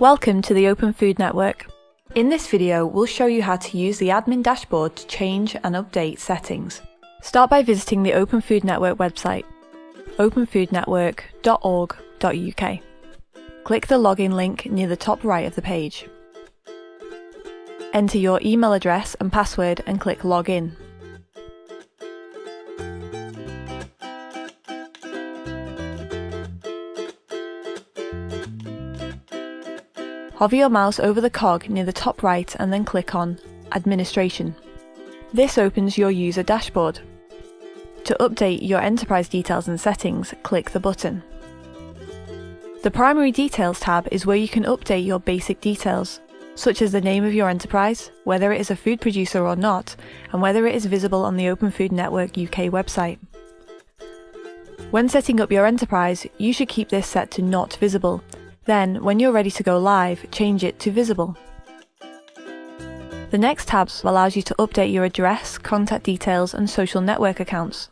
Welcome to the Open Food Network. In this video, we'll show you how to use the admin dashboard to change and update settings. Start by visiting the Open Food Network website, openfoodnetwork.org.uk. Click the login link near the top right of the page. Enter your email address and password and click Login. Hover your mouse over the cog near the top right and then click on Administration. This opens your user dashboard. To update your enterprise details and settings, click the button. The Primary Details tab is where you can update your basic details, such as the name of your enterprise, whether it is a food producer or not, and whether it is visible on the Open Food Network UK website. When setting up your enterprise, you should keep this set to Not Visible, then, when you're ready to go live, change it to visible. The next tab allows you to update your address, contact details and social network accounts.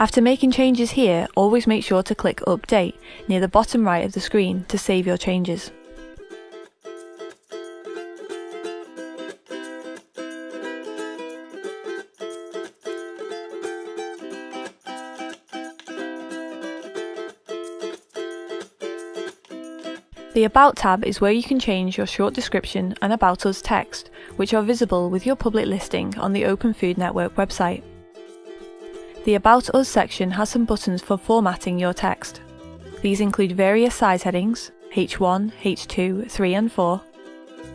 After making changes here, always make sure to click Update near the bottom right of the screen to save your changes. The About tab is where you can change your short description and About Us text, which are visible with your public listing on the Open Food Network website. The About Us section has some buttons for formatting your text. These include various size headings, H1, H2, 3 and 4.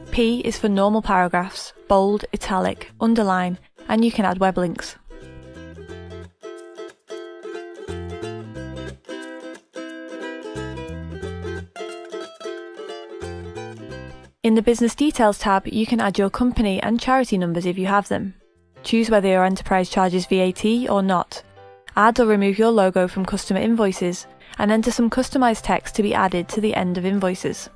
P is for normal paragraphs, bold, italic, underline, and you can add web links. In the Business Details tab, you can add your company and charity numbers if you have them. Choose whether your enterprise charges VAT or not. Add or remove your logo from customer invoices and enter some customized text to be added to the end of invoices.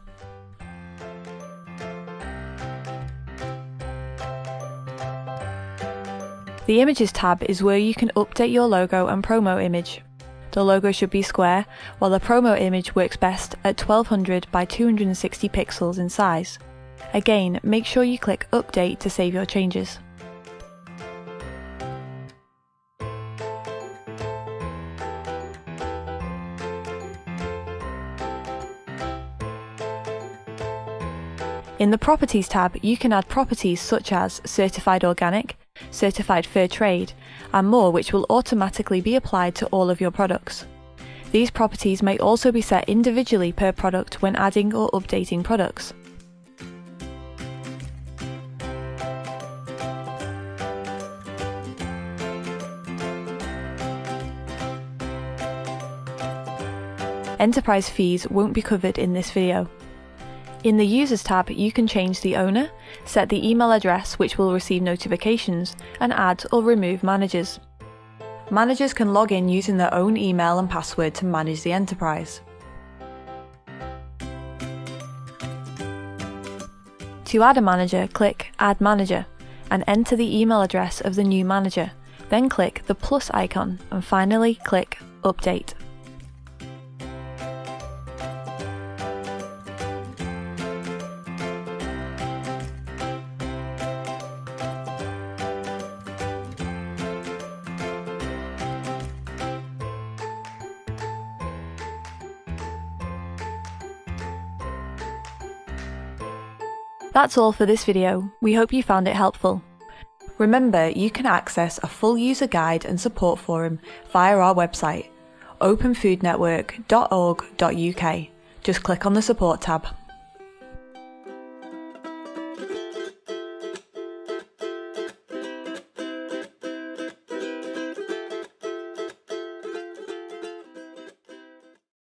The Images tab is where you can update your logo and promo image. The logo should be square, while the promo image works best at 1200 by 260 pixels in size. Again, make sure you click Update to save your changes. In the Properties tab, you can add properties such as Certified Organic, Certified Fair Trade, and more which will automatically be applied to all of your products. These properties may also be set individually per product when adding or updating products. Enterprise fees won't be covered in this video. In the Users tab, you can change the owner, set the email address which will receive notifications, and add or remove managers. Managers can log in using their own email and password to manage the enterprise. To add a manager, click Add Manager and enter the email address of the new manager. Then click the plus icon and finally click Update. That's all for this video, we hope you found it helpful. Remember, you can access a full user guide and support forum via our website, openfoodnetwork.org.uk. Just click on the support tab.